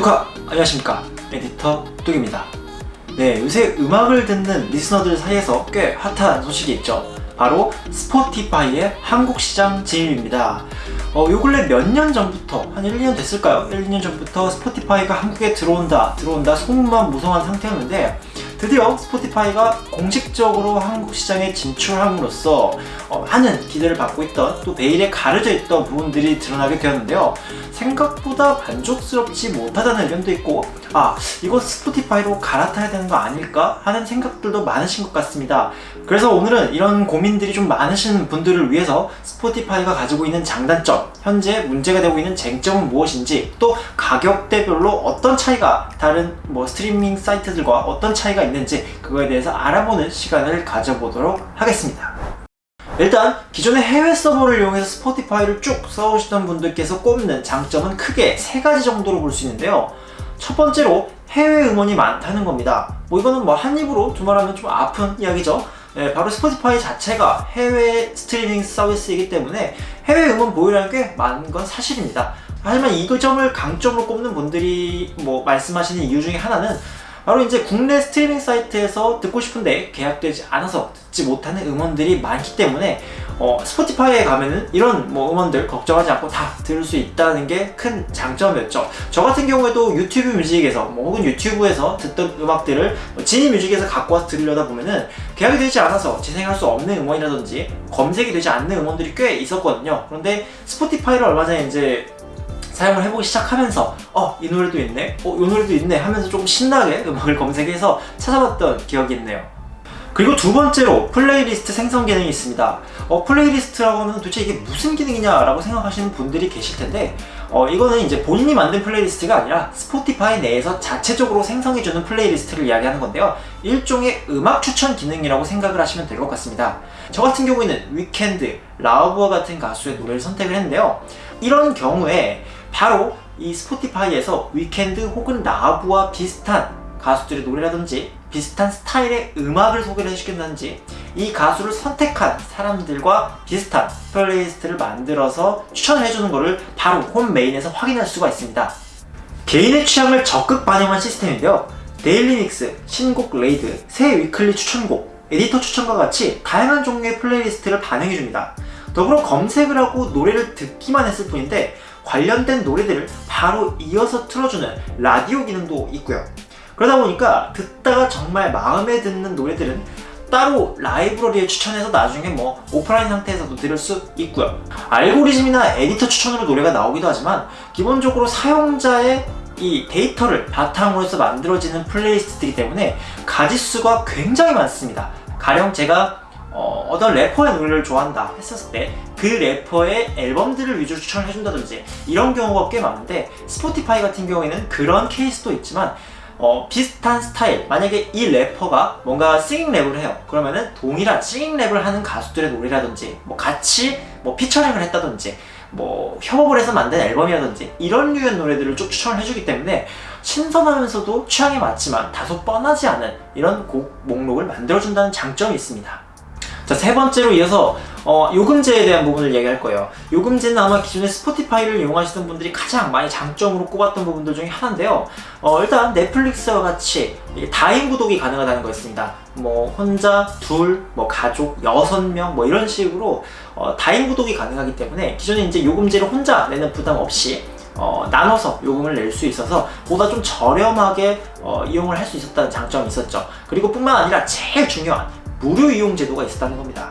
뚜카! 안녕하십니까 에디터 뚝입니다 네 요새 음악을 듣는 listener들 사이에서 꽤 핫한 소식이 있죠 바로 Spotify의 한국 시장 진입입니다 어, 요 근래 몇 년 전부터 한 1, 2년 됐을까요? 1, 2년 전부터 Spotify가 한국에 들어온다 들어온다 소문만 무성한 상태였는데 드디어 Spotify가 공식적으로 한국 시장에 진출함으로써 어, 많은 기대를 받고 있던 또 베일에 가려져 있던 부분들이 드러나게 되었는데요 생각보다 만족스럽지 못하다는 의견도 있고 아 이거 스포티파이로 갈아타야 되는 거 아닐까 하는 생각들도 많으신 것 같습니다. 그래서 오늘은 이런 고민들이 좀 많으신 분들을 위해서 스포티파이가 가지고 있는 장단점 현재 문제가 되고 있는 쟁점은 무엇인지 또 가격대별로 어떤 차이가 다른 뭐 스트리밍 사이트들과 어떤 차이가 있는지 그거에 대해서 알아보는 시간을 가져보도록 하겠습니다 일단 기존의 해외 서버를 이용해서 스포티파이를 쭉 써오시던 분들께서 꼽는 장점은 크게 세 가지 정도로 볼 수 있는데요. 첫 번째로 해외 음원이 많다는 겁니다. 뭐 이거는 뭐 한 입으로 두말하면 좀 아픈 이야기죠. 네, 바로 스포티파이 자체가 해외 스트리밍 서비스이기 때문에 해외 음원 보유량이 꽤 많은 건 사실입니다. 하지만 이 점을 강점으로 꼽는 분들이 뭐 말씀하시는 이유 중에 하나는 바로 이제 국내 스트리밍 사이트에서 듣고 싶은데 계약되지 않아서 듣지 못하는 음원들이 많기 때문에 어, 스포티파이에 가면은 이런 뭐 음원들 걱정하지 않고 다 들을 수 있다는 게 큰 장점이었죠. 저 같은 경우에도 유튜브 뮤직에서 뭐 혹은 유튜브에서 듣던 음악들을 뭐 지니 뮤직에서 갖고 와서 들으려다 보면은 계약이 되지 않아서 재생할 수 없는 음원이라든지 검색이 되지 않는 음원들이 꽤 있었거든요. 그런데 스포티파이를 얼마 전에 이제 사용을 해보기 시작하면서 어 이 노래도 있네 어이 노래도 있네 하면서 조금 신나게 음악을 검색해서 찾아봤던 기억이 있네요. 그리고 두 번째로 플레이리스트 생성 기능이 있습니다. 어, playlist라고 하면 도대체 이게 무슨 기능이냐 라고 생각하시는 분들이 계실 텐데 어, 이거는 이제 본인이 만든 playlist가 아니라 Spotify 내에서 자체적으로 생성해주는 playlist를 이야기하는 건데요. 일종의 음악 추천 기능이라고 생각을 하시면 될 것 같습니다. 저 같은 경우에는 Weeknd, Lauv와 같은 가수의 노래를 선택을 했는데요. 이런 경우에 바로 이 Spotify에서 Weeknd 혹은 Lauv와 비슷한 가수들의 노래라든지 비슷한 스타일의 음악을 소개를 해주겠다든지 이 가수를 선택한 사람들과 비슷한 playlist를 만들어서 추천을 해주는 것을 바로 홈 메인에서 확인할 수가 있습니다. 개인의 취향을 적극 반영한 시스템인데요. Daily Mix, 신곡 레이더, 새 weekly 추천곡, 에디터 추천과 같이 다양한 종류의 playlist를 반영해줍니다. 더불어 검색을 하고 노래를 듣기만 했을 뿐인데 관련된 노래들을 바로 이어서 틀어주는 라디오 기능도 있고요. 그러다 보니까 듣다가 정말 마음에 드는 노래들은 따로 라이브러리에 추천해서 나중에 뭐 오프라인 상태에서도 들을 수 있고요. 알고리즘이나 에디터 추천으로 노래가 나오기도 하지만 기본적으로 사용자의 이 데이터를 바탕으로 해서 만들어지는 playlist이기 때문에 가지수가 굉장히 많습니다. 가령 제가 어, 어떤 래퍼의 노래를 좋아한다 했었을 때 그 래퍼의 앨범들을 위주로 추천을 해준다든지 이런 경우가 꽤 많은데 Spotify 같은 경우에는 그런 케이스도 있지만 어, 비슷한 스타일. 만약에 이 래퍼가 뭔가 singing rap을 해요. 그러면은 동일한 singing rap을 하는 가수들의 노래라든지 뭐 같이 뭐 피처링을 했다든지 뭐 협업을 해서 만든 앨범이라든지 이런 류의 노래들을 쭉 추천을 해주기 때문에 신선하면서도 취향에 맞지만 다소 뻔하지 않은 이런 곡 목록을 만들어준다는 장점이 있습니다. 자, 세 번째로 이어서 어, 요금제에 대한 부분을 얘기할 거예요. 요금제는 아마 기존에 Spotify를 이용하시던 분들이 가장 많이 장점으로 꼽았던 부분들 중에 하나인데요. 어, 일단 넷플릭스와 같이 다인 구독이 가능하다는 거 있습니다. 뭐 혼자, 둘, 뭐 가족, 여섯 명 뭐 이런 식으로 어, 다인 구독이 가능하기 때문에 기존에 이제 요금제를 혼자 내는 부담 없이 어, 나눠서 요금을 낼 수 있어서 보다 좀 저렴하게 어, 이용을 할 수 있었다는 장점이 있었죠. 그리고 뿐만 아니라 제일 중요한 무료 이용 제도가 있었다는 겁니다.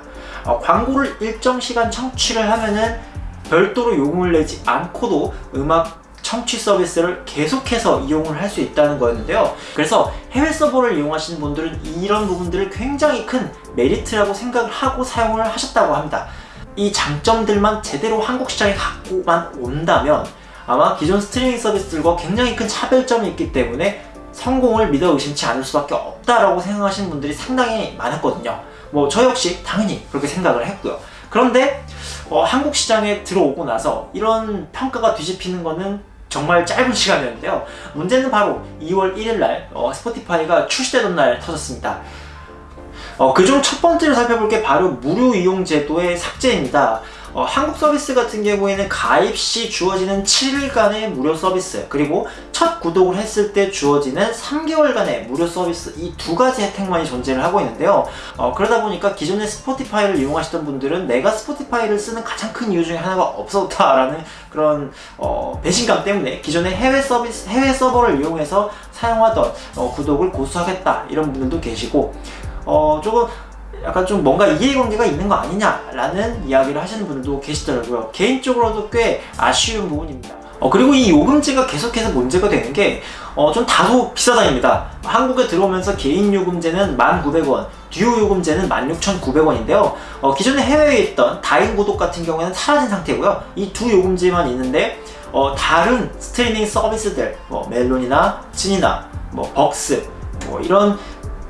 어, 광고를 일정 시간 청취를 하면은 별도로 요금을 내지 않고도 음악 청취 서비스를 계속해서 이용을 할 수 있다는 거였는데요. 그래서 해외 서버를 이용하시는 분들은 이런 부분들을 굉장히 큰 메리트라고 생각을 하고 사용을 하셨다고 합니다. 이 장점들만 제대로 한국 시장에 갖고만 온다면 아마 기존 스트리밍 서비스들과 굉장히 큰 차별점이 있기 때문에 성공을 믿어 의심치 않을 수밖에 없다라고 생각하시는 분들이 상당히 많았거든요. 뭐 저 역시 당연히 그렇게 생각을 했고요. 그런데 어, 한국 시장에 들어오고 나서 이런 평가가 뒤집히는 거는 정말 짧은 시간이었는데요. 문제는 바로 2월 1일 날 어, 스포티파이가 출시되던 날 터졌습니다. 어, 그중 첫 번째로 살펴볼 게 바로 무료 이용 제도의 삭제입니다. 어, 한국 서비스 같은 경우에는 가입 시 주어지는 7일간의 무료 서비스 그리고 첫 구독을 했을 때 주어지는 3개월간의 무료 서비스 이 두 가지 혜택만이 존재를 하고 있는데요. 어, 그러다 보니까 기존에 스포티파이를 이용하시던 분들은 내가 스포티파이를 쓰는 가장 큰 이유 중에 하나가 없었다라는 그런 어, 배신감 때문에 기존의 해외 서비스 해외 서버를 이용해서 사용하던 어, 구독을 고수하겠다 이런 분들도 계시고 어, 조금 약간 좀 뭔가 이해관계가 있는 거 아니냐라는 이야기를 하시는 분들도 계시더라고요. 개인적으로도 꽤 아쉬운 부분입니다. 어, 그리고 이 요금제가 계속해서 문제가 되는 게, 어, 좀 다소 비싸다입니다. 한국에 들어오면서 개인 요금제는 1,900원, 듀오 요금제는 16,900원인데요. 어, 기존에 해외에 있던 다인 구독 같은 경우에는 사라진 상태고요. 이 두 요금제만 있는데, 어, 다른 스트리밍 서비스들, 뭐, 멜론이나 찐이나, 뭐, 벅스, 뭐, 이런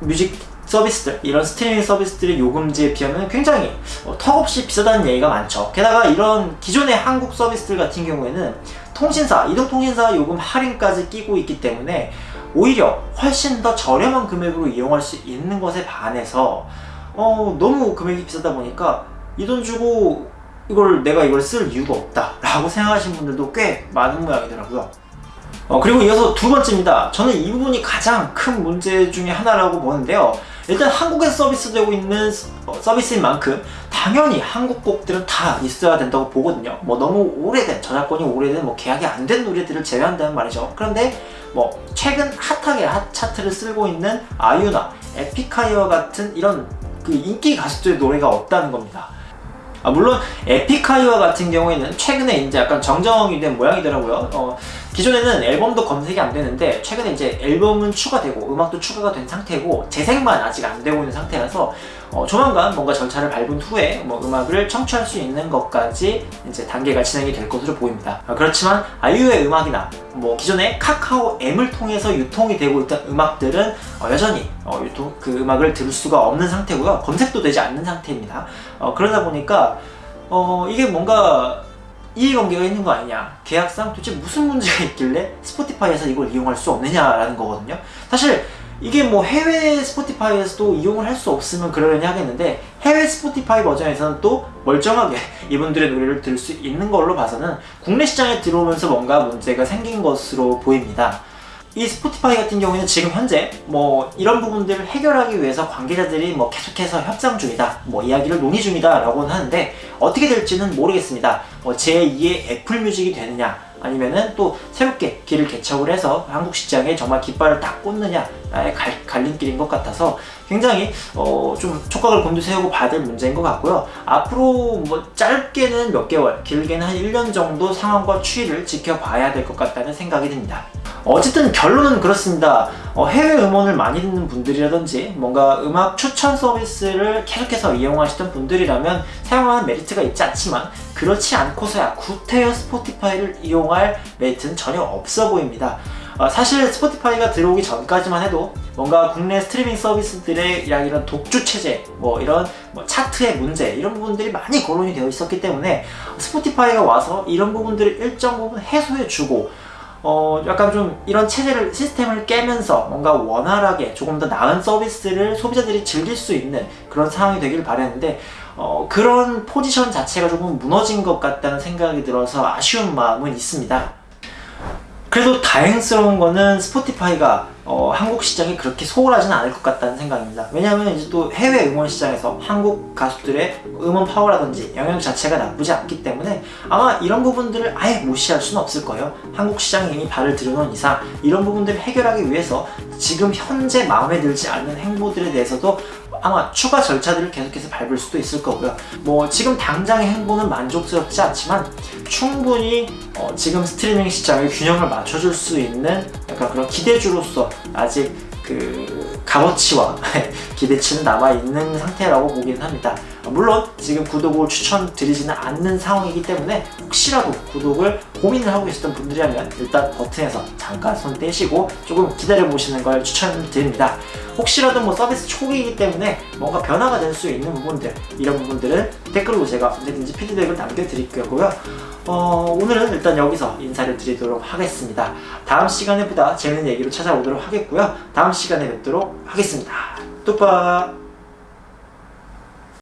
뮤직 서비스들 이런 스트리밍 서비스들의 요금제에 비하면 굉장히 어, 턱없이 비싸다는 얘기가 많죠 게다가 이런 기존의 한국 서비스들 같은 경우에는 통신사 이동통신사 요금 할인까지 끼고 있기 때문에 오히려 훨씬 더 저렴한 금액으로 이용할 수 있는 것에 반해서 어, 너무 금액이 비싸다 보니까 이 돈 주고 이걸 내가 이걸 쓸 이유가 없다 라고 생각하시는 분들도 꽤 많은 모양이더라고요 어, 그리고 이어서 두 번째입니다. 저는 이 부분이 가장 큰 문제 중에 하나라고 보는데요. 일단 한국에서 서비스되고 있는 어, 서비스인 만큼 당연히 한국 곡들은 다 있어야 된다고 보거든요. 뭐 너무 오래된 저작권이 오래된 뭐 계약이 안 된 노래들을 제외한다는 말이죠. 그런데 뭐 최근 핫하게 핫 차트를 쓸고 있는 아유나 에픽하이와 같은 이런 그 인기 가수들의 노래가 없다는 겁니다. 아, 물론 에픽하이와 같은 경우에는 최근에 이제 약간 정정이 된 모양이더라고요. 어, 기존에는 앨범도 검색이 안 되는데 최근에 이제 앨범은 추가되고 음악도 추가가 된 상태고 재생만 아직 안 되고 있는 상태라서 어, 조만간 뭔가 절차를 밟은 후에 뭐 음악을 청취할 수 있는 것까지 이제 단계가 진행이 될 것으로 보입니다. 어, 그렇지만 아이유의 음악이나 뭐 기존에 카카오 M을 통해서 유통이 되고 있던 음악들은 어, 여전히 어, 유통 그 음악을 들을 수가 없는 상태고요. 검색도 되지 않는 상태입니다. 어, 그러다 보니까 어, 이게 뭔가 이해관계가 있는 거 아니냐? 계약상 도대체 무슨 문제가 있길래 Spotify에서 이걸 이용할 수 없느냐라는 거거든요. 사실 이게 뭐 해외 Spotify에서도 이용을 할 수 없으면 그러려니 하겠는데 해외 Spotify 버전에서는 또 멀쩡하게 이분들의 노래를 들을 수 있는 걸로 봐서는 국내 시장에 들어오면서 뭔가 문제가 생긴 것으로 보입니다 이 Spotify 같은 경우에는 지금 현재 뭐 이런 부분들을 해결하기 위해서 관계자들이 뭐 계속해서 협상 중이다 뭐 이야기를 논의 중이다 라고는 하는데 어떻게 될지는 모르겠습니다. 뭐 제2의 Apple Music이 되느냐 아니면은 또 새롭게 길을 개척을 해서 한국 시장에 정말 깃발을 딱 꽂느냐의 갈, 갈림길인 것 같아서 굉장히 어, 좀 촉각을 곤두세우고 봐야 될 문제인 것 같고요. 앞으로 뭐 짧게는 몇 개월, 길게는 한 1년 정도 상황과 추이를 지켜봐야 될 것 같다는 생각이 듭니다. 어쨌든 결론은 그렇습니다. 어, 해외 음원을 많이 듣는 분들이라든지 뭔가 음악 추천 서비스를 계속해서 이용하시던 분들이라면 사용하는 메리트가 있지 않지만 그렇지 않고서야 구태여 스포티파이를 이용할 메리트는 전혀 없어 보입니다. 어, 사실 스포티파이가 들어오기 전까지만 해도 뭔가 국내 스트리밍 서비스들의 이런 독주 체제, 뭐 이런 뭐 차트의 문제 이런 부분들이 많이 거론이 되어 있었기 때문에 스포티파이가 와서 이런 부분들을 일정 부분 해소해주고 어, 약간 좀 이런 체제를, 시스템을 깨면서 뭔가 원활하게 조금 더 나은 서비스를 소비자들이 즐길 수 있는 그런 상황이 되길 바랬는데, 어, 그런 포지션 자체가 조금 무너진 것 같다는 생각이 들어서 아쉬운 마음은 있습니다. 그래도 다행스러운 거는 스포티파이가 어, 한국 시장이 그렇게 소홀하지는 않을 것 같다는 생각입니다. 왜냐하면 이제 또 해외 음원 시장에서 한국 가수들의 음원 파워라든지 영향 자체가 나쁘지 않기 때문에 아마 이런 부분들을 아예 무시할 수는 없을 거예요. 한국 시장에 이미 발을 들여놓은 이상 이런 부분들을 해결하기 위해서 지금 현재 마음에 들지 않는 행보들에 대해서도 아마 추가 절차들을 계속해서 밟을 수도 있을 거고요. 뭐 지금 당장의 행보는 만족스럽지 않지만 충분히 어 지금 스트리밍 시장의 균형을 맞춰줄 수 있는 약간 그런 기대주로서 아직 그 값어치와 기대치는 남아있는 상태라고 보기는 합니다. 물론 지금 구독을 추천드리지는 않는 상황이기 때문에 혹시라도 구독을 고민을 하고 계셨던 분들이라면 일단 버튼에서 잠깐 손 떼시고 조금 기다려 보시는 걸 추천드립니다. 혹시라도 뭐 서비스 초기이기 때문에 뭔가 변화가 될 수 있는 부분들 이런 부분들은 댓글로 제가 언제든지 피드백을 남겨드릴 거고요. 어, 오늘은 일단 여기서 인사를 드리도록 하겠습니다. 다음 시간에 보다 재밌는 얘기로 찾아오도록 하겠고요. 다음 시간에 뵙도록 하겠습니다. 뚜빠